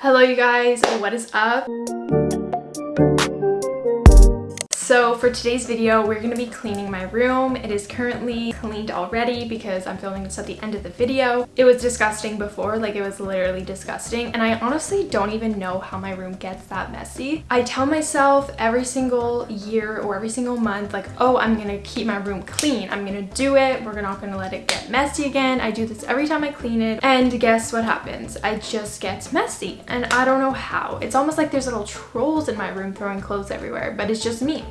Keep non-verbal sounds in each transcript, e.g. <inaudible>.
Hello you guys, what is up? So for today's video, we're going to be cleaning my room. It is currently cleaned already because I'm filming this at the end of the video. It was disgusting before, like it was literally disgusting. And I honestly don't even know how my room gets that messy. I tell myself every single year or every single month, like, oh, I'm going to keep my room clean. I'm going to do it. We're not going to let it get messy again. I do this every time I clean it. And guess what happens? It just gets messy. And I don't know how. It's almost like there's little trolls in my room throwing clothes everywhere, but it's just me.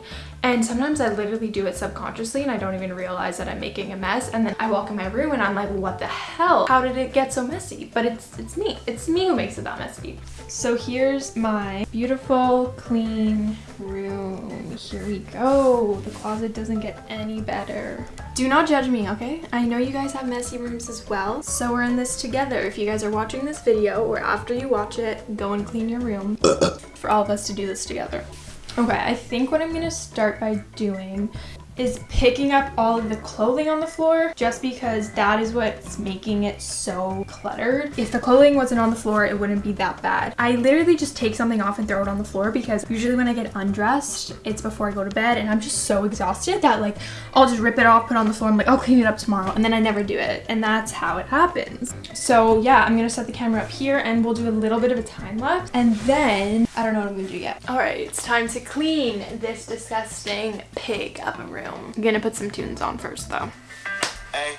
And sometimes I literally do it subconsciously and I don't even realize that I'm making a mess. And then I walk in my room and I'm like, what the hell? How did it get so messy? But it's, it's me. It's me who makes it that messy. So here's my beautiful, clean room. Here we go. The closet doesn't get any better. Do not judge me, okay? I know you guys have messy rooms as well. So we're in this together. If you guys are watching this video or after you watch it, go and clean your room <coughs> for all of us to do this together. Okay, I think what I'm gonna start by doing is picking up all of the clothing on the floor just because that is what's making it so cluttered. If the clothing wasn't on the floor, it wouldn't be that bad. I literally just take something off and throw it on the floor because usually when I get undressed, it's before I go to bed and I'm just so exhausted that like I'll just rip it off, put it on the floor, I'm like, I'll clean it up tomorrow and then I never do it and that's how it happens. So yeah, I'm gonna set the camera up here and we'll do a little bit of a time lapse and then I don't know what I'm gonna do yet. All right, it's time to clean this disgusting pig of a room. I'm gonna put some tunes on first though. Hey,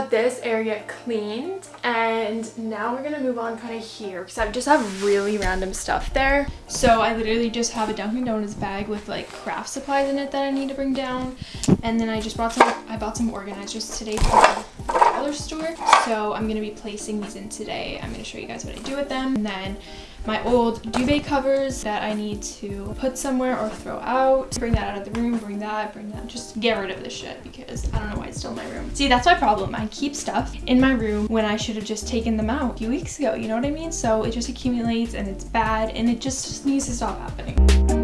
got this area cleaned and now we're gonna move on kind of here because I just have really random stuff there. So I literally just have a Dunkin' Donuts bag with like craft supplies in it that I need to bring down. And then I just bought some, I bought some organizers today from the dollar store. So I'm gonna be placing these in today. I'm gonna show you guys what I do with them. And then my old duvet covers that I need to put somewhere or throw out. Bring that out of the room, bring that, bring that. Just get rid of this shit because I don't know why it's still in my room. See, that's my problem. I keep stuff in my room when I should have just taken them out a few weeks ago, you know what I mean? So it just accumulates and it's bad and it just, needs to stop happening.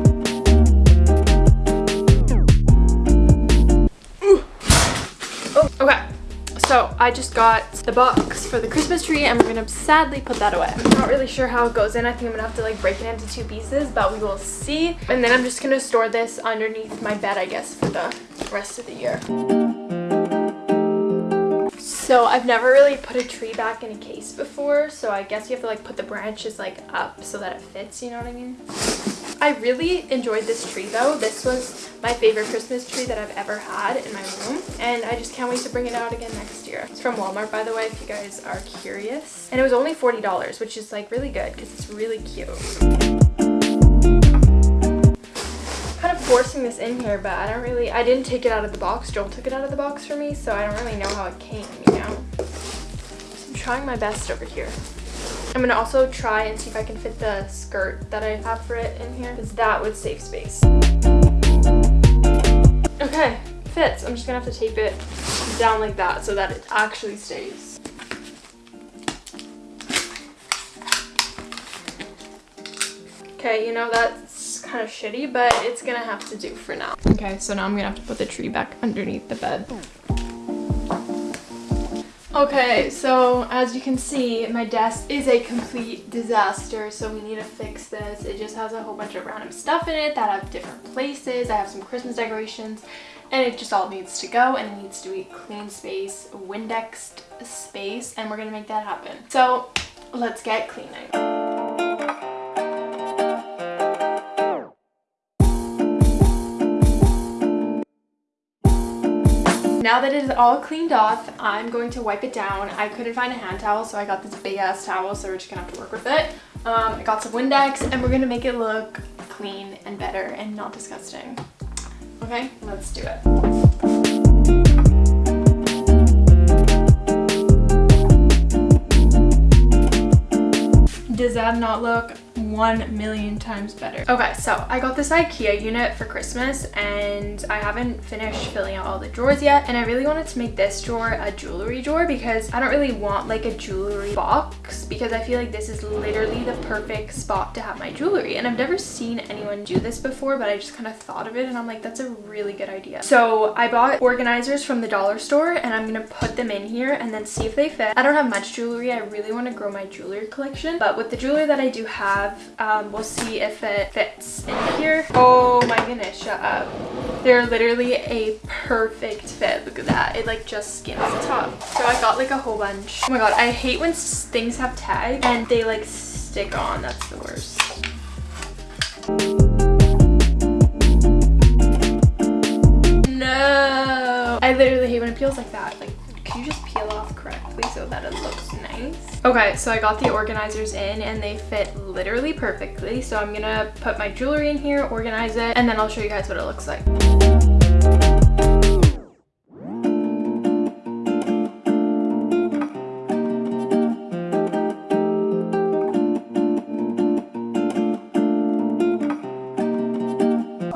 So I just got the box for the Christmas tree and we're gonna sadly put that away. I'm not really sure how it goes in. I think I'm gonna have to like break it into two pieces, but we will see. And then I'm just gonna store this underneath my bed, I guess, for the rest of the year. So I've never really put a tree back in a case before, so I guess you have to like put the branches like up so that it fits, you know what I mean? I really enjoyed this tree though. This was my favorite Christmas tree that I've ever had in my room and I just can't wait to bring it out again next year. It's from Walmart by the way if you guys are curious. And it was only $40 which is like really good because it's really cute. kind of forcing this in here but I don't really, I didn't take it out of the box. Joel took it out of the box for me so I don't really know how it came, you know. So I'm trying my best over here. I'm gonna also try and see if I can fit the skirt that I have for it in here because that would save space. Okay, fits. I'm just gonna have to tape it down like that so that it actually stays. Okay, you know, that's kind of shitty, but it's gonna have to do for now. Okay, so now I'm gonna have to put the tree back underneath the bed. Okay, so as you can see, my desk is a complete disaster, so we need to fix this. It just has a whole bunch of random stuff in it that have different places. I have some Christmas decorations, and it just all needs to go, and it needs to be clean space, Windexed space, and we're gonna make that happen. So let's get cleaning. Now that it is all cleaned off, I'm going to wipe it down. I couldn't find a hand towel, so I got this big ass towel, so we're just gonna have to work with it. Um, I got some Windex, and we're gonna make it look clean and better and not disgusting. Okay, let's do it. Does that not look one million times better. Okay, so I got this Ikea unit for Christmas and I haven't finished filling out all the drawers yet. And I really wanted to make this drawer a jewelry drawer because I don't really want like a jewelry box because I feel like this is literally the perfect spot to have my jewelry. And I've never seen anyone do this before, but I just kind of thought of it and I'm like, that's a really good idea. So I bought organizers from the dollar store and I'm gonna put them in here and then see if they fit. I don't have much jewelry. I really want to grow my jewelry collection, but with the jewelry that I do have, um, we'll see if it fits in here. Oh my goodness, shut up. They're literally a perfect fit. Look at that. It like just skims the top. So I got like a whole bunch. Oh my god, I hate when things have tags and they like stick on. That's the worst. No. I literally hate when it peels like that. Like, can you just peel off correctly so that it looks nice? Okay, so I got the organizers in and they fit literally perfectly. So I'm gonna put my jewelry in here, organize it, and then I'll show you guys what it looks like.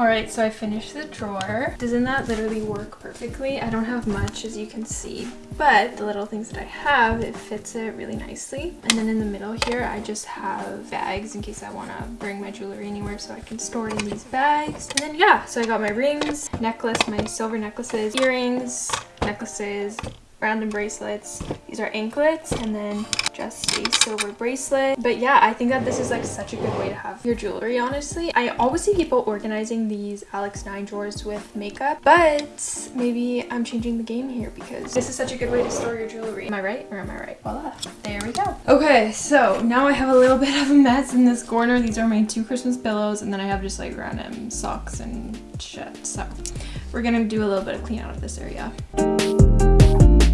Alright, so I finished the drawer. Doesn't that literally work perfectly? I don't have much as you can see, but the little things that I have, it fits it really nicely. And then in the middle here, I just have bags in case I want to bring my jewelry anywhere so I can store it in these bags. And then yeah, so I got my rings, necklace, my silver necklaces, earrings, necklaces, random bracelets. These are anklets and then just a silver bracelet. But yeah, I think that this is like such a good way to have your jewelry, honestly. I always see people organizing these Alex 9 drawers with makeup, but maybe I'm changing the game here because this is such a good way to store your jewelry. Am I right or am I right? Voila. There we go. Okay, so now I have a little <laughs> bit of a mess in this corner. These are my two Christmas pillows and then I have just like random socks and shit. So we're gonna do a little bit of clean out of this area.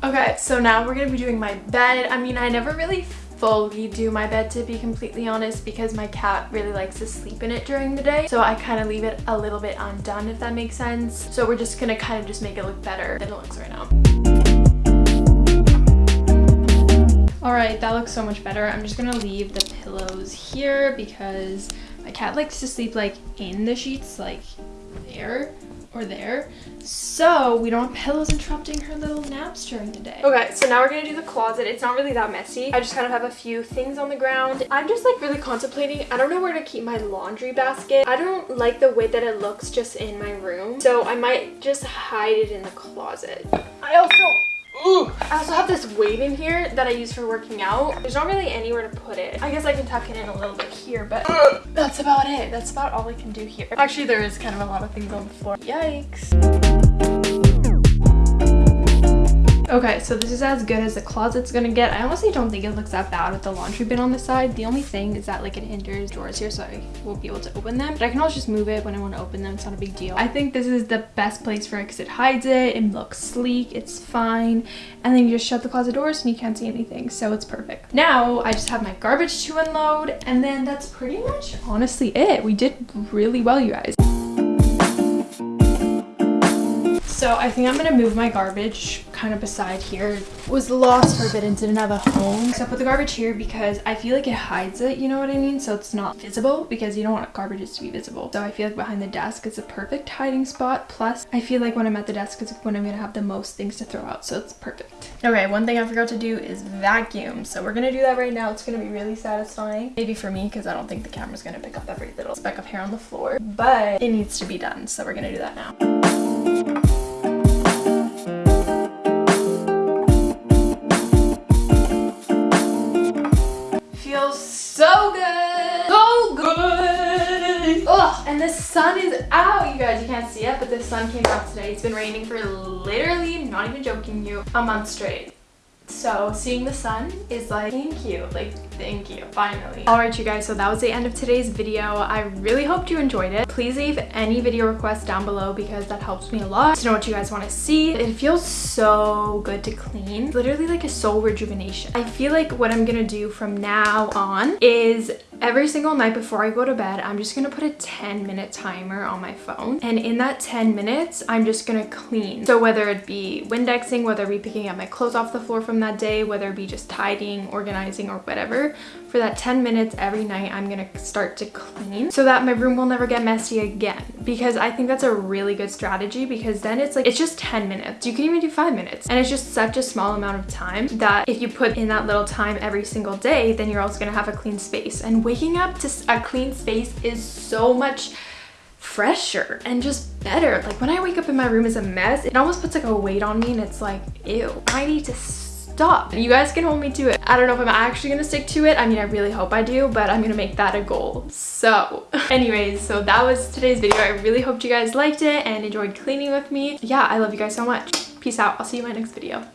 Okay, so now we're to be doing my bed. I mean, I never really fully do my bed to be completely honest because my cat really likes to sleep in it during the day so I kind of leave it a little bit undone if that makes sense so we're just gonna kind of just make it look better than it looks right now Alright, that looks so much better. I'm just gonna leave the pillows here because my cat likes to sleep like in the sheets, like there or there. So we don't have pillows interrupting her little naps during the day. Okay so now we're gonna do the closet. It's not really that messy. I just kind of have a few things on the ground. I'm just like really contemplating. I don't know where to keep my laundry basket. I don't like the way that it looks just in my room. So i might just hide it in the closet. I also Ooh. I also have this weight in here that I use for working out. There's not really anywhere to put it. I guess I can tuck it in a little bit here, but that's about it. That's about all I can do here. Actually, there is kind of a lot of things on the floor. Yikes. Okay, so this is as good as the closet's gonna get. I honestly don't think it looks that bad with the laundry bin on the side. The only thing is that like it hinders drawers here so I won't be able to open them. But I can always just move it when I want to open them. It's not a big deal. I think this is the best place for it because it hides it. It looks sleek. It's fine. And then you just shut the closet doors and you can't see anything. So it's perfect. Now I just have my garbage to unload and then that's pretty much honestly it. We did really well, you guys. So I think I'm gonna move my garbage kind of beside here. Was lost for a bit and didn't have a home. So I put the garbage here because I feel like it hides it, you know what I mean? So it's not visible because you don't want garbages to be visible. So I feel like behind the desk is a perfect hiding spot. Plus I feel like when I'm at the desk is when I'm gonna have the most things to throw out. So it's perfect. Okay, one thing I forgot to do is vacuum. So we're gonna do that right now. It's gonna be really satisfying. Maybe for me because I don't think the camera's gonna pick up every little speck of hair on the floor. But it needs to be done. So we're gonna do that now. The sun is out, you guys. You can't see it, but the sun came out today. It's been raining for literally, not even joking you, a month straight. So seeing the sun is like, thank you, like thank you, finally. Alright you guys, so that was the end of today's video. I really hoped you enjoyed it. Please leave any video requests down below because that helps me a lot to know what you guys want to see. It feels so good to clean. Literally like a soul rejuvenation. I feel like what I'm gonna do from now on is Every single night before I go to bed, I'm just gonna put a 10 minute timer on my phone. And in that 10 minutes, I'm just gonna clean. So whether it be Windexing, whether it be picking up my clothes off the floor from that day, whether it be just tidying, organizing, or whatever, for that 10 minutes every night, I'm gonna start to clean so that my room will never get messy again. Because I think that's a really good strategy because then it's like, it's just 10 minutes. You can even do five minutes. And it's just such a small amount of time that if you put in that little time every single day, then you're also gonna have a clean space. And waking up to a clean space is so much fresher and just better. Like when I wake up and my room is a mess, it almost puts like a weight on me and it's like, ew, I need to stop. You guys can hold me to it. I don't know if I'm actually gonna stick to it. I mean, I really hope I do, but I'm gonna make that a goal. So <laughs> anyways, so that was today's video. I really hoped you guys liked it and enjoyed cleaning with me. Yeah, I love you guys so much. Peace out. I'll see you in my next video.